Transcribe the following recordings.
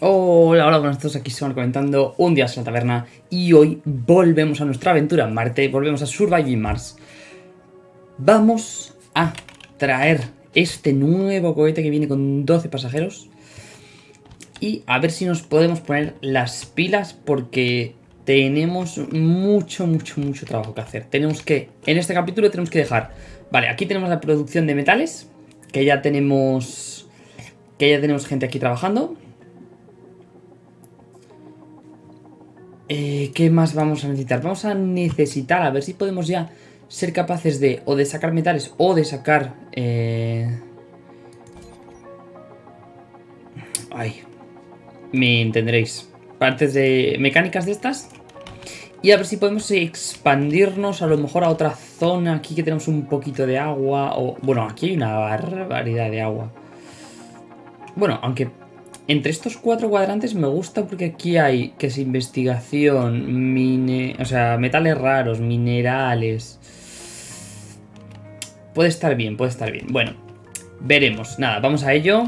Hola, hola, buenas todos, aquí van comentando un día en la taberna y hoy volvemos a nuestra aventura en Marte, volvemos a Surviving Mars. Vamos a traer este nuevo cohete que viene con 12 pasajeros y a ver si nos podemos poner las pilas porque tenemos mucho, mucho, mucho trabajo que hacer. Tenemos que, en este capítulo tenemos que dejar, vale, aquí tenemos la producción de metales, que ya tenemos, que ya tenemos gente aquí trabajando. Eh, ¿Qué más vamos a necesitar? Vamos a necesitar, a ver si podemos ya ser capaces de o de sacar metales o de sacar... Eh... Ay, me entenderéis. Partes de mecánicas de estas. Y a ver si podemos expandirnos a lo mejor a otra zona. Aquí que tenemos un poquito de agua. O, bueno, aquí hay una barbaridad de agua. Bueno, aunque entre estos cuatro cuadrantes me gusta porque aquí hay, que es investigación, mine, o sea, metales raros, minerales. Puede estar bien, puede estar bien. Bueno, veremos. Nada, vamos a ello.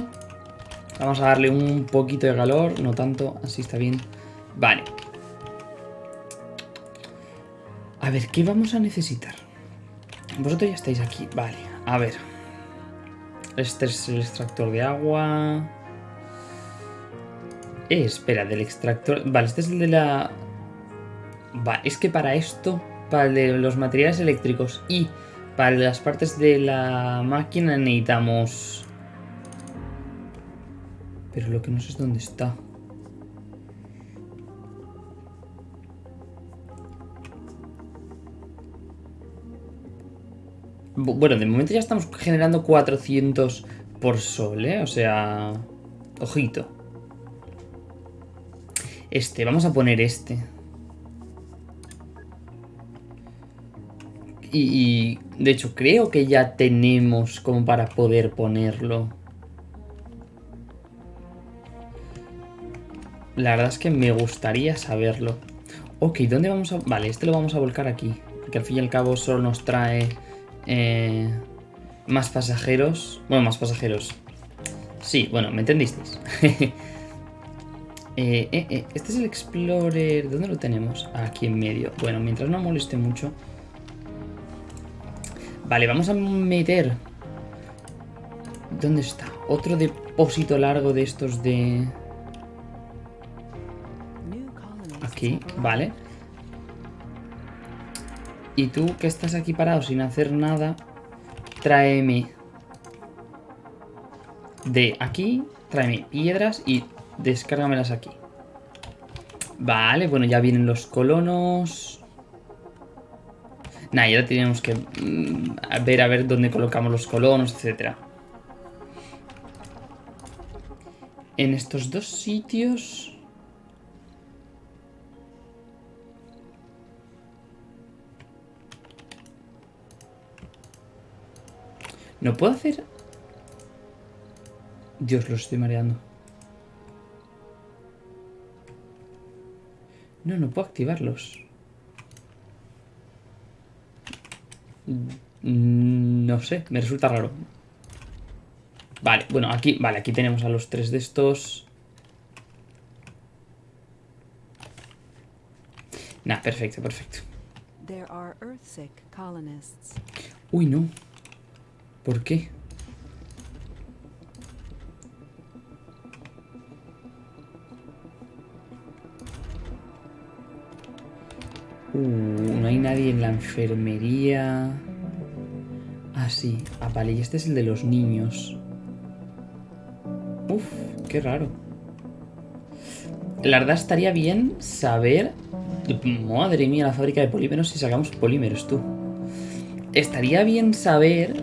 Vamos a darle un poquito de calor, no tanto, así está bien. Vale. A ver, ¿qué vamos a necesitar? Vosotros ya estáis aquí, vale. A ver. Este es el extractor de agua. Eh, espera, del extractor... Vale, este es el de la... Va, es que para esto, para de los materiales eléctricos y para las partes de la máquina necesitamos... Pero lo que no sé es dónde está. Bueno, de momento ya estamos generando 400 por sol, ¿eh? O sea... Ojito. Este, vamos a poner este. Y, de hecho creo que ya tenemos como para poder ponerlo. La verdad es que me gustaría saberlo. Ok, ¿dónde vamos a...? Vale, este lo vamos a volcar aquí. Porque al fin y al cabo solo nos trae... Eh, más pasajeros. Bueno, más pasajeros. Sí, bueno, ¿me entendisteis? Eh, eh, eh, este es el Explorer. ¿Dónde lo tenemos? Aquí en medio. Bueno, mientras no moleste mucho. Vale, vamos a meter... ¿Dónde está? Otro depósito largo de estos de... Aquí, vale. Y tú que estás aquí parado sin hacer nada, tráeme de aquí, tráeme piedras y Descárgamelas aquí. Vale, bueno, ya vienen los colonos. Nah, ya tenemos que mm, ver a ver dónde colocamos los colonos, etcétera. En estos dos sitios... ¿No puedo hacer...? Dios, los estoy mareando. No, no puedo activarlos. Mm, no sé, me resulta raro. Vale, bueno, aquí, vale, aquí tenemos a los tres de estos. Nah, perfecto, perfecto. Uy, no. ¿Por qué? Uh, no hay nadie en la enfermería. Ah, sí. Ah, vale, y este es el de los niños. Uf, qué raro. La verdad estaría bien saber... Madre mía, la fábrica de polímeros si sacamos polímeros, tú. Estaría bien saber...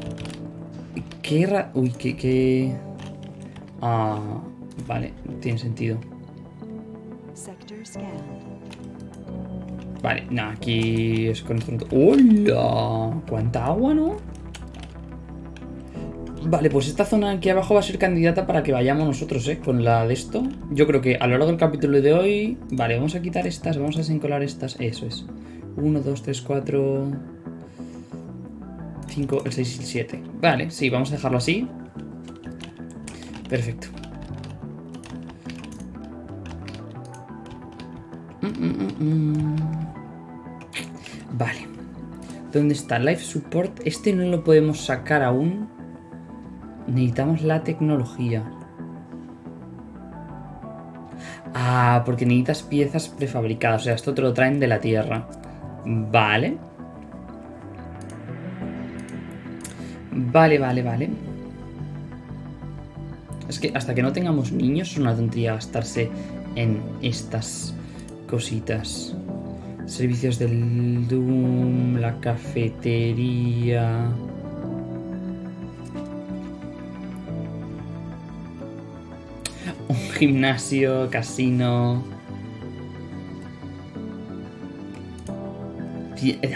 Qué ra... Uy, qué... qué... Ah, vale, tiene sentido. Vale, no, aquí es con esto. ¡Hola! ¿Cuánta agua, no? Vale, pues esta zona aquí abajo va a ser candidata para que vayamos nosotros, ¿eh? Con la de esto. Yo creo que a lo largo del capítulo de hoy... Vale, vamos a quitar estas, vamos a desencolar estas. Eso es. 1, 2, 3, 4... 5, el 6 y el 7. Vale, sí, vamos a dejarlo así. Perfecto. mm, mm. Vale. ¿Dónde está? Life Support. Este no lo podemos sacar aún. Necesitamos la tecnología. Ah, porque necesitas piezas prefabricadas. O sea, esto te lo traen de la tierra. Vale. Vale, vale, vale. Es que hasta que no tengamos niños es una tontería gastarse en estas cositas. Servicios del Doom, la cafetería... Un gimnasio, casino...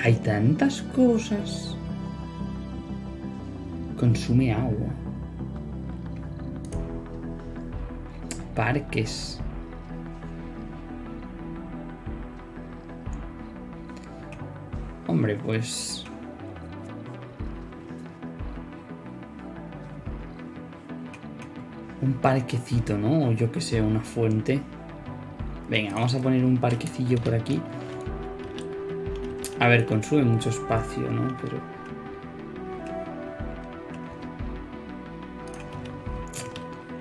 Hay tantas cosas. Consume agua. Parques. Hombre, pues... Un parquecito, ¿no? O yo que sé, una fuente. Venga, vamos a poner un parquecillo por aquí. A ver, consume mucho espacio, ¿no? Pero...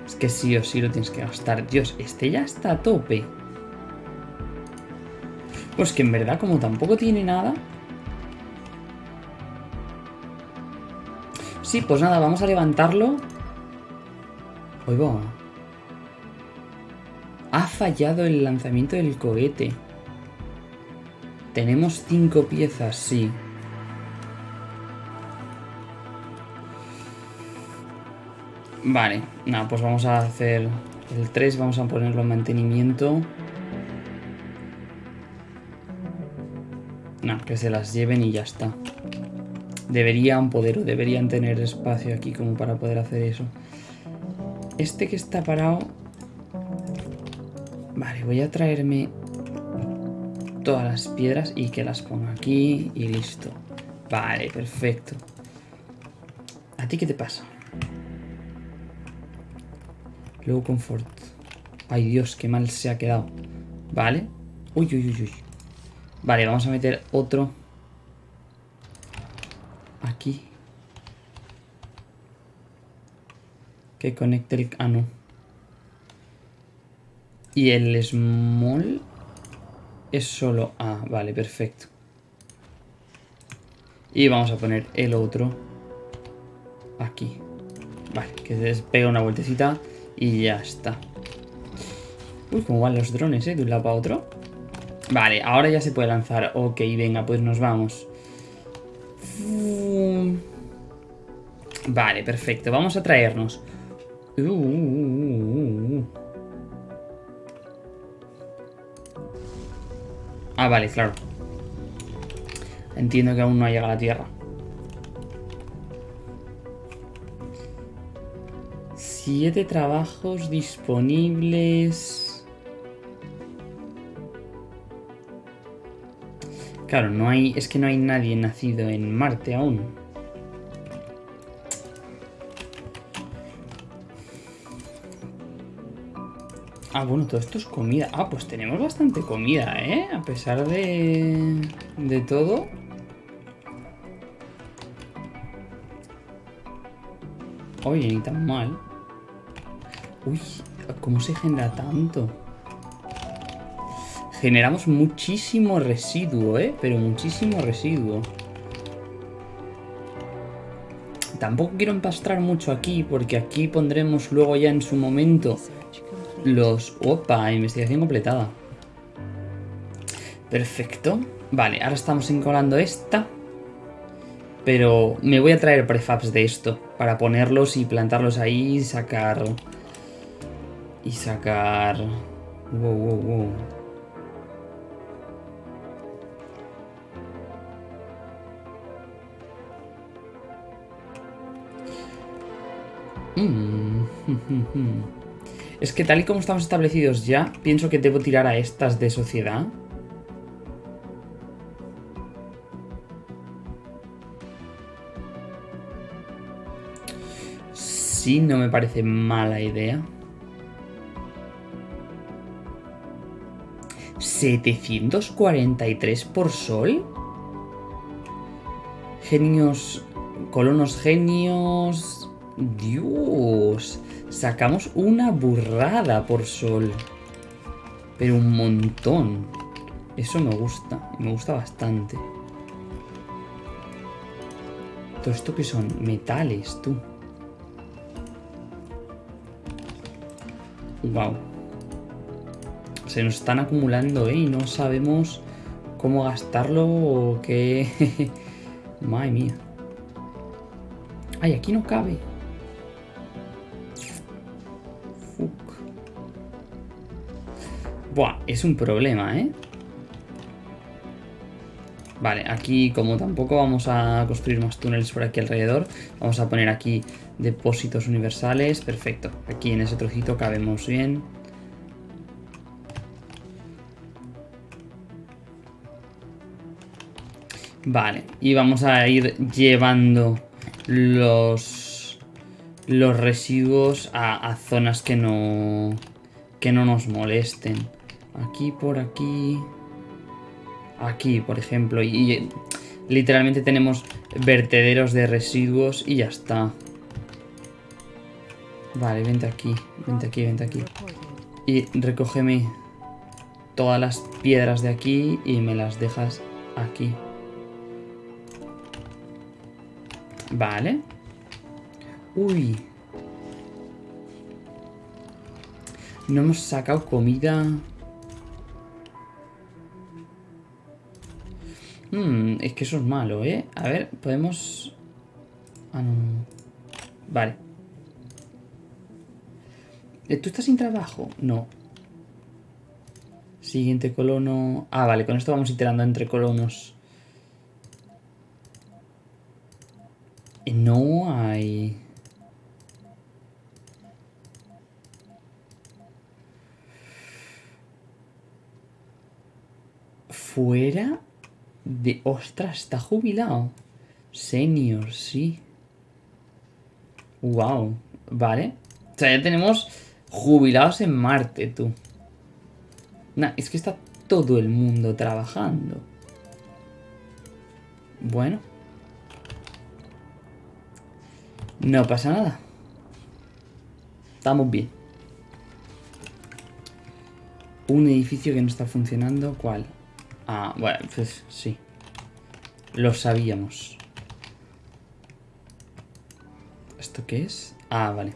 Es que sí o sí lo tienes que gastar. Dios, este ya está a tope. Pues que en verdad, como tampoco tiene nada... Sí, pues nada, vamos a levantarlo. Oigo. Ha fallado el lanzamiento del cohete. Tenemos cinco piezas, sí. Vale, nada, pues vamos a hacer el 3, vamos a ponerlo en mantenimiento. No, que se las lleven y ya está. Deberían poder o deberían tener espacio aquí como para poder hacer eso. Este que está parado... Vale, voy a traerme todas las piedras y que las ponga aquí y listo. Vale, perfecto. ¿A ti qué te pasa? Luego confort. Ay Dios, qué mal se ha quedado. Vale. Uy, uy, uy, uy. Vale, vamos a meter otro. Que conecte el... Ah, no. Y el small es solo... Ah, vale, perfecto. Y vamos a poner el otro aquí. Vale, que se pega una vueltecita y ya está. Uy, cómo van los drones, ¿eh? De un lado para otro. Vale, ahora ya se puede lanzar. Ok, venga, pues nos vamos. Vale, perfecto. Vamos a traernos. Uh, uh, uh, Ah, vale, claro. Entiendo que aún no ha llegado a la Tierra. Siete trabajos disponibles. Claro, no hay. Es que no hay nadie nacido en Marte aún. Ah, bueno, todo esto es comida. Ah, pues tenemos bastante comida, ¿eh? A pesar de... de todo. Oye, ni tan mal. Uy, ¿cómo se genera tanto? Generamos muchísimo residuo, ¿eh? Pero muchísimo residuo. Tampoco quiero empastrar mucho aquí, porque aquí pondremos luego ya en su momento los... ¡Opa! Investigación completada. Perfecto. Vale, ahora estamos encolando esta. Pero me voy a traer prefabs de esto. Para ponerlos y plantarlos ahí y sacar... Y sacar... Wow, wow, wow. Mmm. Es que tal y como estamos establecidos ya, pienso que debo tirar a estas de sociedad. Sí, no me parece mala idea. 743 por sol. Genios, colonos genios. Dios, sacamos una burrada por sol. Pero un montón. Eso me gusta, me gusta bastante. Todo esto que son metales, tú. Wow. Se nos están acumulando, ¿eh? Y no sabemos cómo gastarlo o qué... Madre mía. Ay, aquí no cabe. Buah, es un problema, ¿eh? Vale, aquí como tampoco vamos a construir más túneles por aquí alrededor, vamos a poner aquí depósitos universales. Perfecto, aquí en ese trocito cabemos bien. Vale, y vamos a ir llevando los, los residuos a, zonas que no, que no nos molesten. Aquí, por aquí... Aquí, por ejemplo. Y, literalmente tenemos vertederos de residuos y ya está. Vale, vente aquí, vente aquí, vente aquí. Y recógeme todas las piedras de aquí y me las dejas aquí. Vale. Uy. No hemos sacado comida. Hmm, es que eso es malo, ¿eh? A ver, podemos... Ah, no. Vale. Eh, ¿Tú estás sin trabajo? No. Siguiente colono... Ah, vale, con esto vamos iterando entre colonos. No hay... Fuera de... ¡Ostras! Está jubilado. Senior, sí. Wow. Vale. O sea, ya tenemos jubilados en Marte, tú. Nah, es que está todo el mundo trabajando. Bueno. No pasa nada. Estamos bien. Un edificio que no está funcionando. ¿Cuál? Ah, bueno, pues sí. Lo sabíamos. ¿Esto qué es? Ah, vale.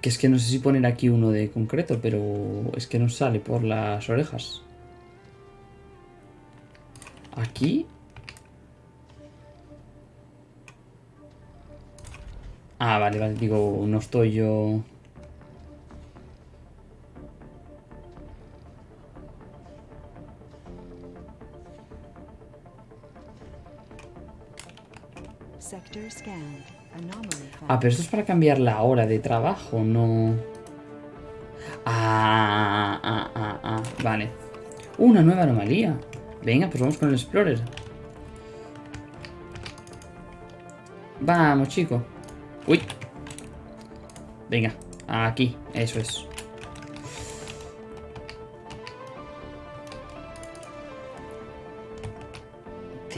Que es que no sé si poner aquí uno de concreto, pero es que no sale por las orejas. Aquí Ah, vale, vale, digo, no estoy yo... Ah, pero esto es para cambiar la hora de trabajo, no... Ah, ah, ah, ah, vale. Una nueva anomalía. Venga, pues vamos con el Explorer. Vamos, chico. Uy. Venga, aquí, eso es.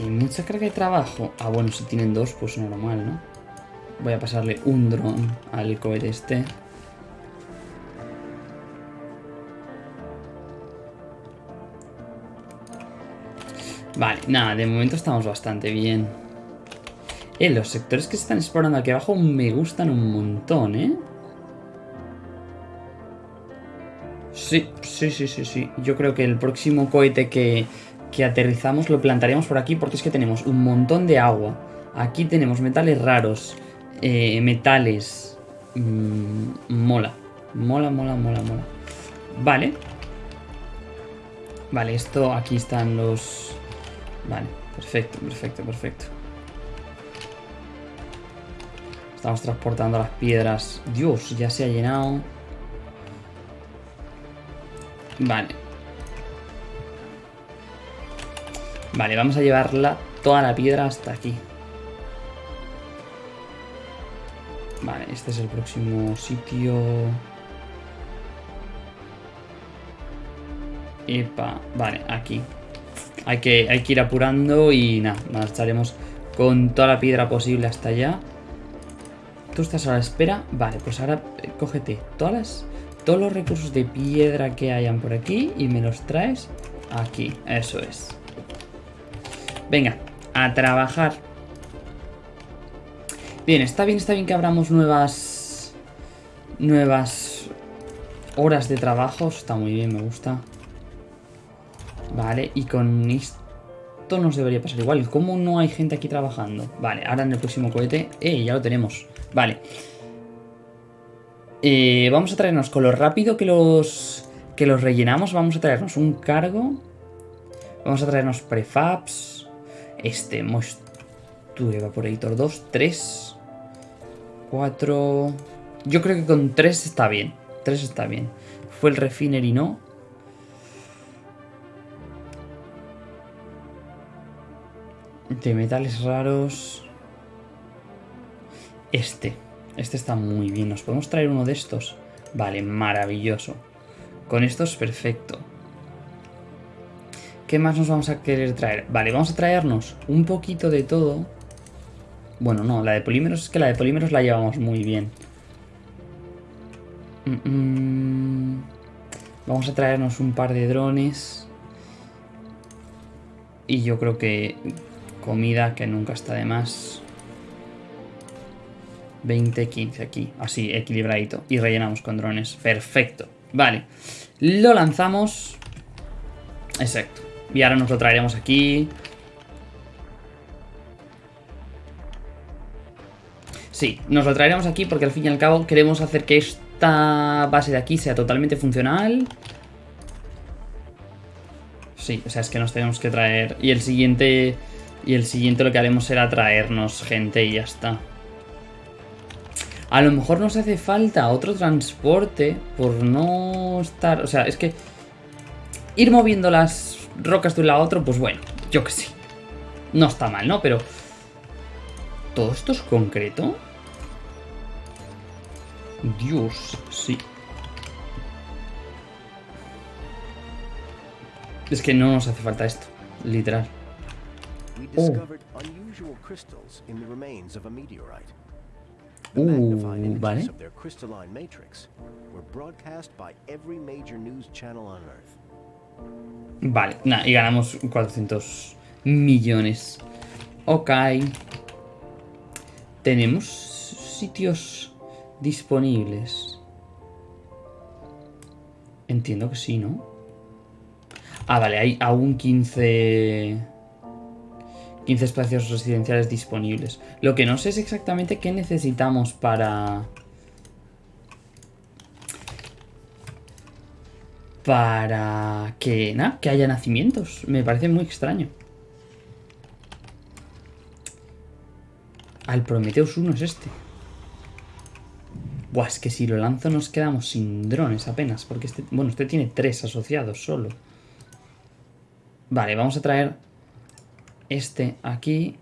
Mucha carga de trabajo. Ah, bueno, si tienen dos, pues normal, ¿no? Voy a pasarle un dron al cohete este. Vale, nada, de momento estamos bastante bien. Eh, los sectores que se están explorando aquí abajo me gustan un montón, ¿eh? Sí, sí, sí, sí, sí. Yo creo que el próximo cohete que, que aterrizamos lo plantaríamos por aquí porque es que tenemos un montón de agua. Aquí tenemos metales raros, eh, metales... Mm, mola, mola, mola, mola, mola. Vale. Vale, esto, aquí están los... Vale, perfecto, perfecto, perfecto. Estamos transportando las piedras. Dios, ya se ha llenado. Vale. Vale, vamos a llevarla toda la piedra hasta aquí. Vale, este es el próximo sitio. Epa, vale, aquí. Hay que, hay que ir apurando y nada, marcharemos con toda la piedra posible hasta allá. ¿Tú estás a la espera? Vale, pues ahora eh, cógete todas todos los recursos de piedra que hayan por aquí y me los traes aquí. Eso es. Venga, a trabajar. Bien, está bien, está bien que abramos nuevas... Nuevas horas de trabajo. Está muy bien, me gusta. Vale, y con esto nos debería pasar igual. ¿Cómo no hay gente aquí trabajando? Vale, ahora en el próximo cohete... ¡Eh! Ya lo tenemos. Vale. Eh, vamos a traernos con lo rápido que los, que los rellenamos. Vamos a traernos un cargo. Vamos a traernos prefabs. Este Moisture Evaporator 2, 3, 4... Yo creo que con 3 está bien. 3 está bien. Fue el Refinery, ¿no? De metales raros. Este. Este está muy bien. ¿Nos podemos traer uno de estos? Vale, maravilloso. Con esto es perfecto. ¿Qué más nos vamos a querer traer? Vale, vamos a traernos un poquito de todo. Bueno, no, la de polímeros es que la de polímeros la llevamos muy bien. Vamos a traernos un par de drones. Y yo creo que comida que nunca está de más. 20, 15 aquí, así, equilibradito. Y rellenamos con drones. Perfecto. Vale. Lo lanzamos. Exacto. Y ahora nos lo traeremos aquí. Sí, nos lo traeremos aquí porque al fin y al cabo queremos hacer que esta base de aquí sea totalmente funcional. Sí, o sea, es que nos tenemos que traer... Y el siguiente... Y el siguiente lo que haremos será traernos gente y ya está. A lo mejor nos hace falta otro transporte por no estar... O sea, es que ir moviendo las rocas de un lado a otro, pues bueno, yo que sé. No está mal, ¿no? Pero... ¿Todo esto es concreto? Dios, sí. Es que no nos hace falta esto, literal. Oh. Uh, vale. Vale, nada, y ganamos 400 millones. Ok. Tenemos sitios disponibles. Entiendo que sí, ¿no? Ah, vale, hay aún 15... 15 espacios residenciales disponibles. Lo que no sé es exactamente qué necesitamos para... Para que, que haya nacimientos. Me parece muy extraño. Al Prometheus 1 es este. Buah, es que si lo lanzo nos quedamos sin drones apenas. Porque este, bueno, este tiene tres asociados solo. Vale, vamos a traer este aquí.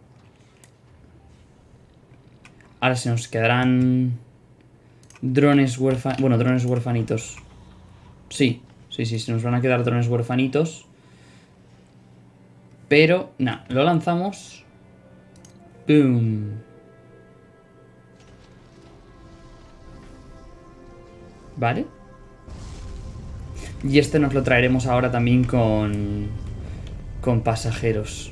Ahora se nos quedarán drones huérfanos. Bueno, drones huérfanitos. Sí, sí, sí, se nos van a quedar drones huérfanitos. Pero, nada, lo lanzamos. ¡Boom! ¿Vale? Y este nos lo traeremos ahora también con... Con pasajeros.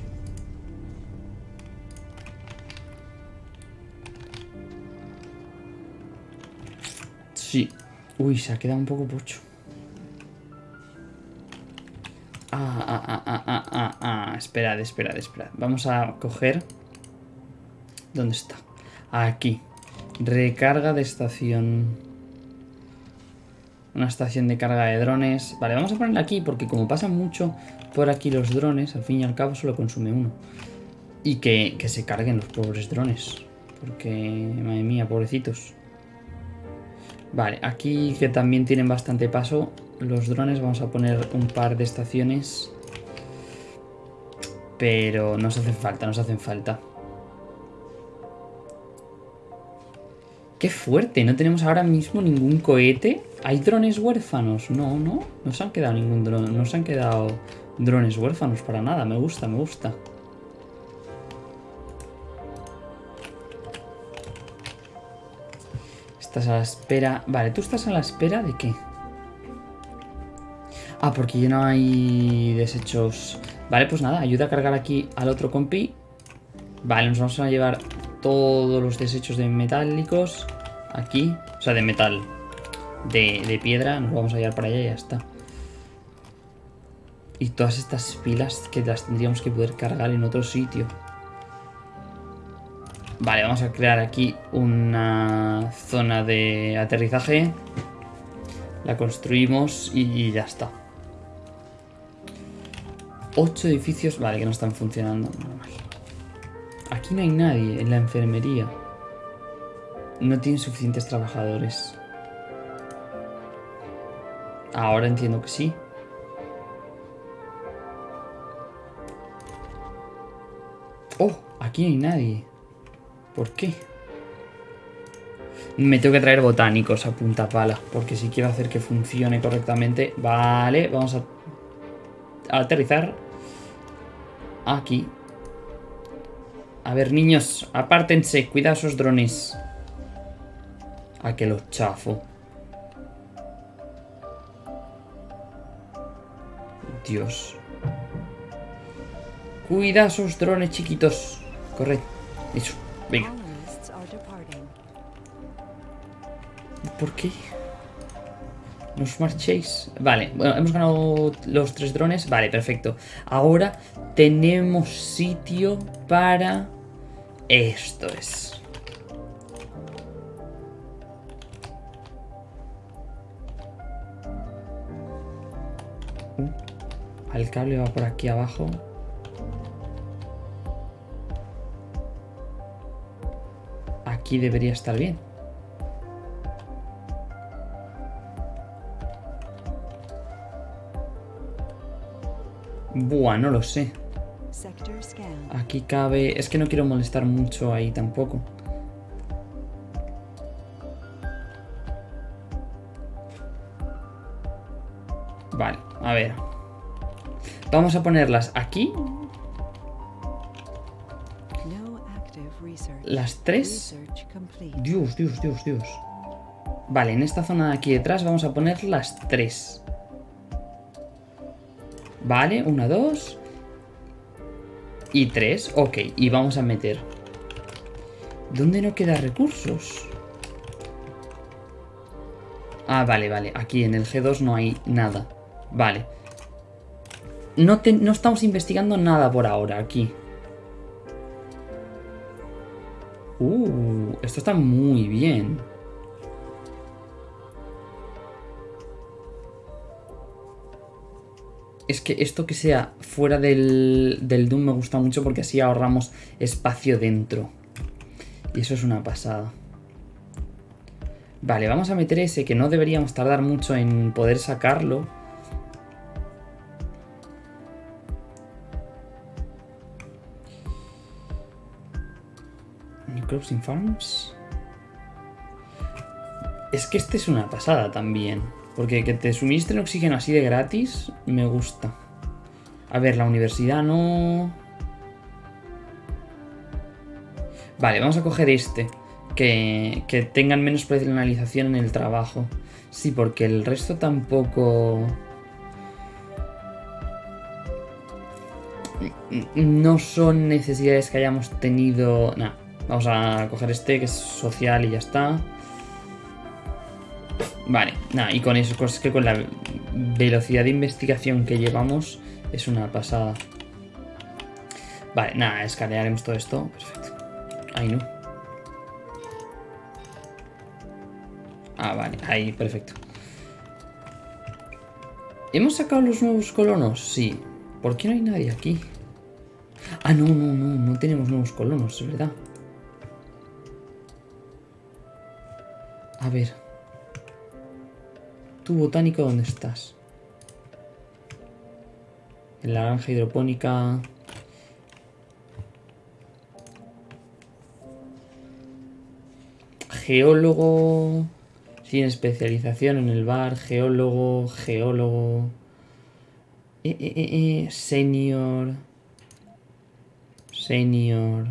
Sí. Uy, se ha quedado un poco pocho. Ah, ah. Esperad, esperad, esperad. Vamos a coger... ¿Dónde está? Aquí. Recarga de estación. Una estación de carga de drones. Vale, vamos a ponerla aquí porque como pasan mucho por aquí los drones, al fin y al cabo solo consume uno. Y que, que se carguen los pobres drones. Porque, madre mía, pobrecitos. Vale, aquí que también tienen bastante paso los drones, vamos a poner un par de estaciones. Pero nos hacen falta, nos hacen falta. Qué fuerte, no tenemos ahora mismo ningún cohete. ¿Hay drones huérfanos? No, no, no se han quedado ningún drone, no se han quedado drones huérfanos para nada. Me gusta, me gusta. Estás a la espera... Vale, ¿tú estás a la espera de qué? Ah, porque ya no hay desechos... Vale, pues nada, ayuda a cargar aquí al otro compi. Vale, nos vamos a llevar todos los desechos de metálicos aquí. O sea, de metal. De, de piedra, nos vamos a llevar para allá y ya está. Y todas estas pilas que las tendríamos que poder cargar en otro sitio. Vale, vamos a crear aquí una zona de aterrizaje. La construimos y ya está. Ocho edificios, vale, que no están funcionando. Aquí no hay nadie en la enfermería. No tienen suficientes trabajadores. Ahora entiendo que sí. Oh, aquí no hay nadie. ¿Por qué? Me tengo que traer botánicos a punta pala, porque si quiero hacer que funcione correctamente... Vale, vamos a, aterrizar aquí. A ver, niños, apártense, cuidado esos drones. A que los chafo. Dios. Cuida esos drones chiquitos. Corre. Eso. Venga. ¿Por qué? ¿Nos marchéis? Vale, bueno, hemos ganado los tres drones. Vale, perfecto. Ahora tenemos sitio para... Esto es. El cable va por aquí abajo. Aquí debería estar bien. Buah, no lo sé. Aquí cabe... Es que no quiero molestar mucho ahí tampoco. Vale, a ver. Vamos a ponerlas aquí Las tres. Dios, Dios, Dios, Dios. Vale, en esta zona de aquí detrás vamos a poner las tres. Vale, una, dos. Y tres. Ok, y vamos a meter. ¿Dónde no queda recursos? Ah, vale, vale. Aquí en el G2 no hay nada. Vale. No, no estamos investigando nada por ahora aquí. Uh, esto está muy bien. Es que esto que sea fuera del, del Doom me gusta mucho porque así ahorramos espacio dentro. Y eso es una pasada. Vale, vamos a meter ese que no deberíamos tardar mucho en poder sacarlo. Crops Farms. Es que este es una pasada también. Porque que te suministren oxígeno así de gratis, me gusta. A ver, la universidad no... Vale, vamos a coger este. Que, que tengan menos personalización en el trabajo. Sí, porque el resto tampoco... No son necesidades que hayamos tenido... Nada. Vamos a coger este que es social y ya está. Vale, nada, y con eso, es que con la velocidad de investigación que llevamos es una pasada. Vale, nada, escanearemos todo esto. Perfecto. Ahí no. Ah, vale, ahí, perfecto. ¿Hemos sacado los nuevos colonos? Sí. ¿Por qué no hay nadie aquí? Ah, no, no, no, no tenemos nuevos colonos, es verdad. A ver. ¿Tu botánico dónde estás? En la granja hidropónica... geólogo sin especialización en el bar, geólogo, geólogo, eh, eh, eh, senior, senior.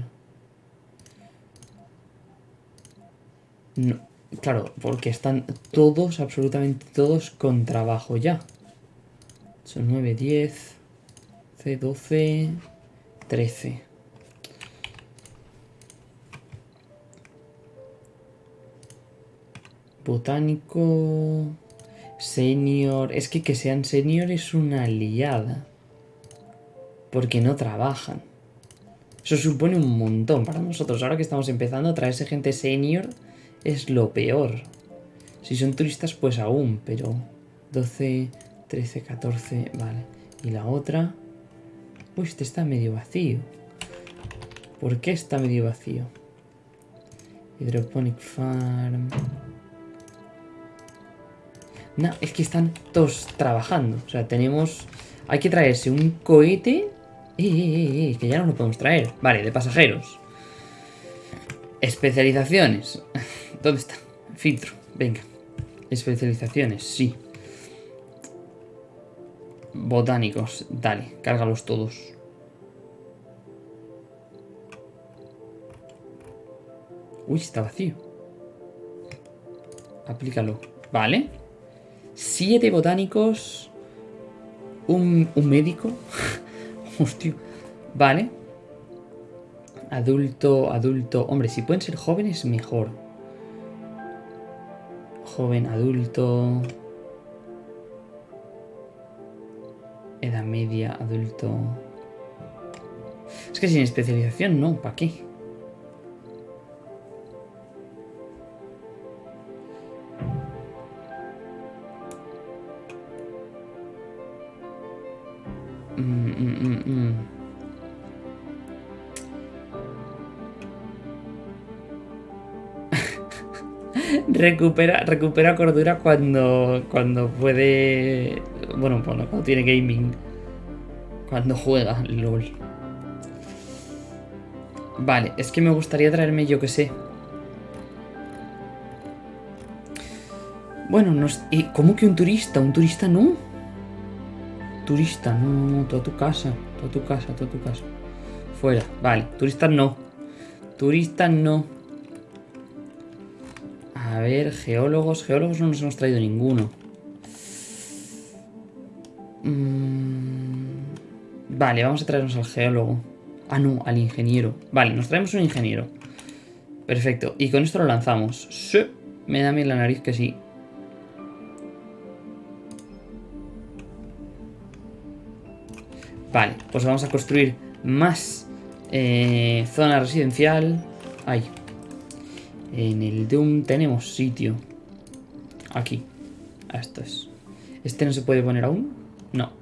No, claro, porque están todos, absolutamente todos con trabajo ya. Son 9, 10, 12, 13. Botánico... Senior... Es que que sean senior es una liada. Porque no trabajan. Eso supone un montón para nosotros. Ahora que estamos empezando a traerse gente senior es lo peor. Si son turistas pues aún, pero 12, 13, 14, vale. Y la otra... Uy, este está medio vacío. ¿Por qué está medio vacío? Hydroponic Farm... No, es que están todos trabajando. O sea, tenemos... Hay que traerse un cohete... Eh, eh, eh, que ya no lo podemos traer. Vale, de pasajeros. Especializaciones. ¿Dónde está? Filtro. Venga. Especializaciones, sí. Botánicos. Dale, cárgalos todos. Uy, está vacío. Aplícalo. Vale. Siete botánicos. Un, un médico. Hostia. Vale. Adulto, adulto. Hombre, si pueden ser jóvenes, mejor. Joven, adulto. Edad media, adulto. Es que sin especialización no, ¿para qué? Recupera, recupera cordura cuando, cuando puede... Bueno, bueno, cuando tiene gaming. Cuando juega, LOL. Vale, es que me gustaría traerme, yo que sé. Bueno, no ¿y ¿cómo que un turista? ¿Un turista no? Turista, no, no, toda tu casa, toda tu casa, toda tu casa. Fuera, vale, turistas no. Turistas no. A ver, geólogos. Geólogos no nos hemos traído ninguno. Mm, vale, vamos a traernos al geólogo. Ah, no, al ingeniero. Vale, nos traemos un ingeniero. Perfecto. Y con esto lo lanzamos. Sí. Me da bien la nariz que sí. Vale, pues vamos a construir más eh, zona residencial. Ahí. En el Doom tenemos sitio. Aquí. Esto es. ¿Este no se puede poner aún? No.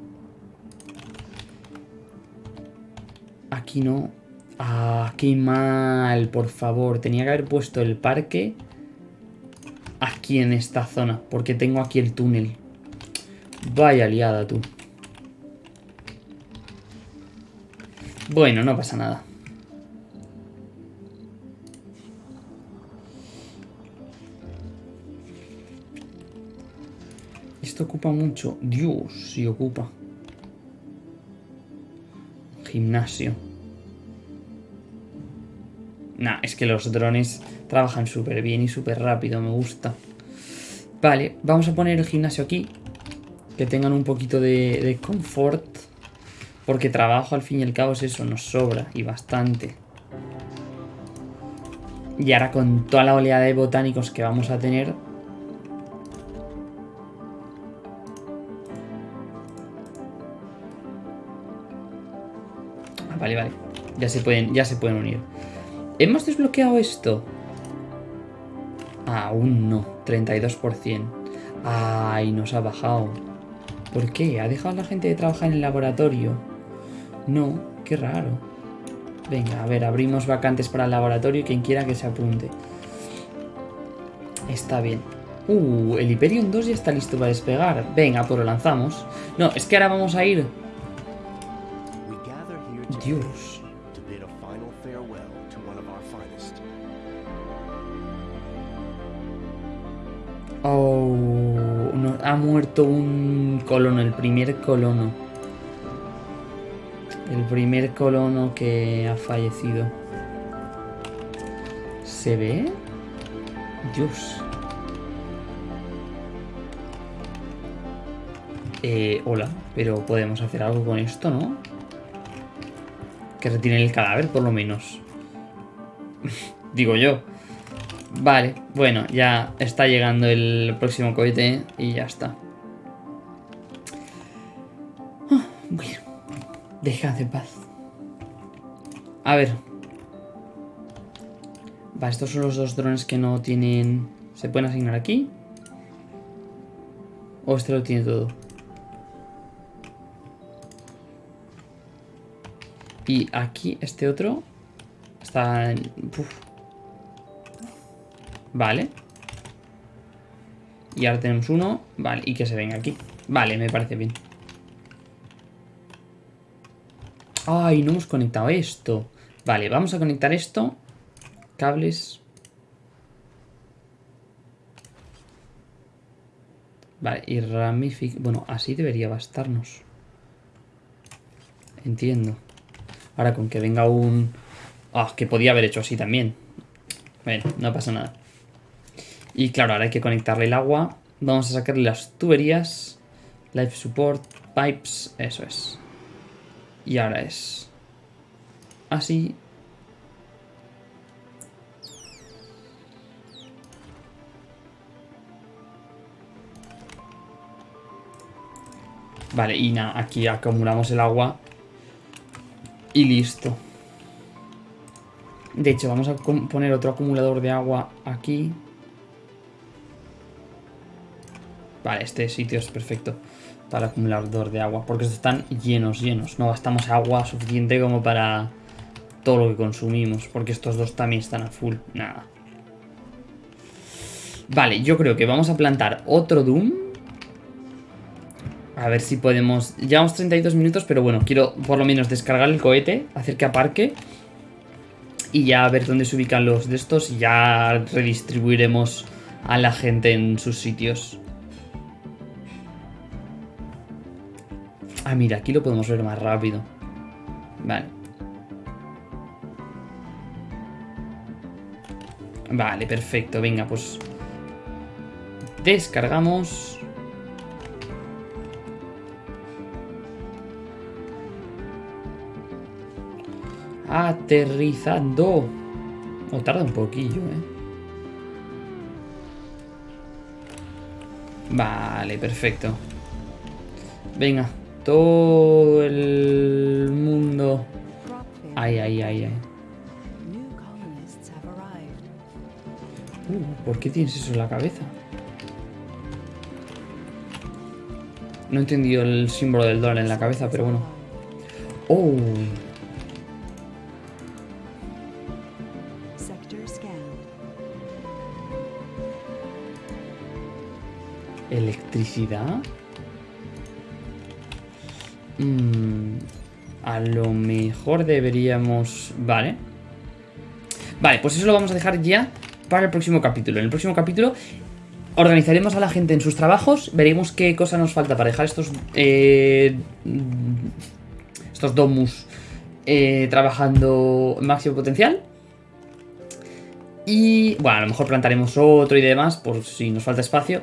Aquí no. Ah, qué mal, por favor. Tenía que haber puesto el parque aquí en esta zona. Porque tengo aquí el túnel. Vaya liada tú. Bueno, no pasa nada. Ocupa mucho. Dios, si ocupa. Gimnasio. Nah, es que los drones trabajan súper bien y súper rápido, me gusta. Vale, vamos a poner el gimnasio aquí. Que tengan un poquito de, de confort. Porque trabajo al fin y al cabo es eso, nos sobra y bastante. Y ahora con toda la oleada de botánicos que vamos a tener, Ya se pueden, ya se pueden unir. ¿Hemos desbloqueado esto? Aún no. 32%. Ay, nos ha bajado. ¿Por qué? ¿Ha dejado la gente de trabajar en el laboratorio? No, qué raro. Venga, a ver, abrimos vacantes para el laboratorio y quien quiera que se apunte. Está bien. Uh, el Hyperion 2 ya está listo para despegar. Venga, pues lo lanzamos. No, es que ahora vamos a ir Dios. Oh, no, ha muerto un colono, el primer colono. El primer colono que ha fallecido. ¿Se ve? Dios. Eh, hola, pero podemos hacer algo con esto, ¿no? Que retiene el cadáver, por lo menos. Digo yo. Vale, bueno, ya está llegando el próximo cohete y ya está. Ah, bueno, dejad de paz. A ver. Va, estos son los dos drones que no tienen... ¿Se pueden asignar aquí? ¿O este lo tiene todo? Y aquí este otro está... En... Vale. Y ahora tenemos uno. Vale, y que se venga aquí. Vale, me parece bien. Ay, no hemos conectado esto. Vale, vamos a conectar esto. Cables. Vale, y ramific... Bueno, así debería bastarnos. Entiendo. Ahora con que venga un... Ah, que podía haber hecho así también. Bueno, no pasa nada. Y claro, ahora hay que conectarle el agua. Vamos a sacarle las tuberías. Life support, pipes, eso es. Y ahora es... Así. Vale, y nada, aquí acumulamos el agua. Y listo. De hecho, vamos a poner otro acumulador de agua aquí. Vale, este sitio es perfecto para acumulador de agua, porque están llenos, llenos. No gastamos agua suficiente como para todo lo que consumimos, porque estos dos también están a full. Nada. Vale, yo creo que vamos a plantar otro Doom. A ver si podemos... Llevamos 32 minutos, pero bueno, quiero por lo menos descargar el cohete, hacer que aparque. Y ya ver dónde se ubican los de estos y ya redistribuiremos a la gente en sus sitios. Ah, mira, aquí lo podemos ver más rápido. Vale. Vale, perfecto. Venga, pues... Descargamos... Aterrizando. O tarda un poquillo, ¿eh? Vale, perfecto. Venga, todo el mundo. Ay, ay, ay, ay. Uh, ¿Por qué tienes eso en la cabeza? No he entendido el símbolo del dólar en la cabeza, pero bueno. Oh. Electricidad. Mm, a lo mejor deberíamos... Vale. Vale, pues eso lo vamos a dejar ya para el próximo capítulo. En el próximo capítulo organizaremos a la gente en sus trabajos, veremos qué cosa nos falta para dejar estos... Eh, estos domus eh, trabajando máximo potencial. Y bueno, a lo mejor plantaremos otro y demás por si nos falta espacio.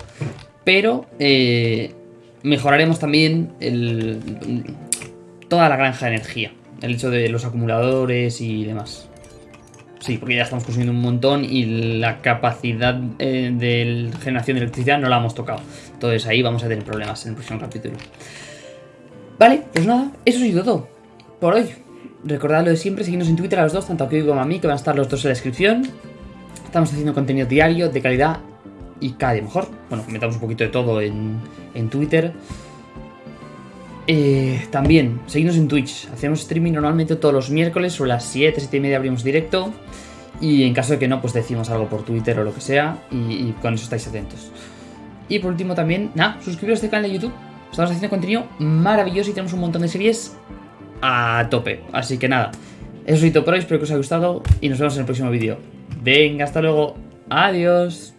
Pero eh, mejoraremos también el, toda la granja de energía. El hecho de los acumuladores y demás. Sí, porque ya estamos consumiendo un montón y la capacidad eh, de generación de electricidad no la hemos tocado. Entonces ahí vamos a tener problemas en el próximo capítulo. Vale, pues nada, eso ha sido todo por hoy. Recordad lo de siempre, seguidnos en Twitter a los dos, tanto a Kiko como a mí, que van a estar los dos en la descripción. Estamos haciendo contenido diario, de calidad y cada día mejor. Bueno, comentamos un poquito de todo en, en Twitter. Eh, también, seguidnos en Twitch. Hacemos streaming normalmente todos los miércoles, sobre las 7, 7 y media abrimos directo. Y en caso de que no, pues decimos algo por Twitter o lo que sea. Y, con eso estáis atentos. Y por último también, nada, suscribiros a este canal de YouTube. Estamos haciendo contenido maravilloso y tenemos un montón de series a tope. Así que nada, eso es todo por hoy. Espero que os haya gustado y nos vemos en el próximo vídeo. Venga, hasta luego. Adiós.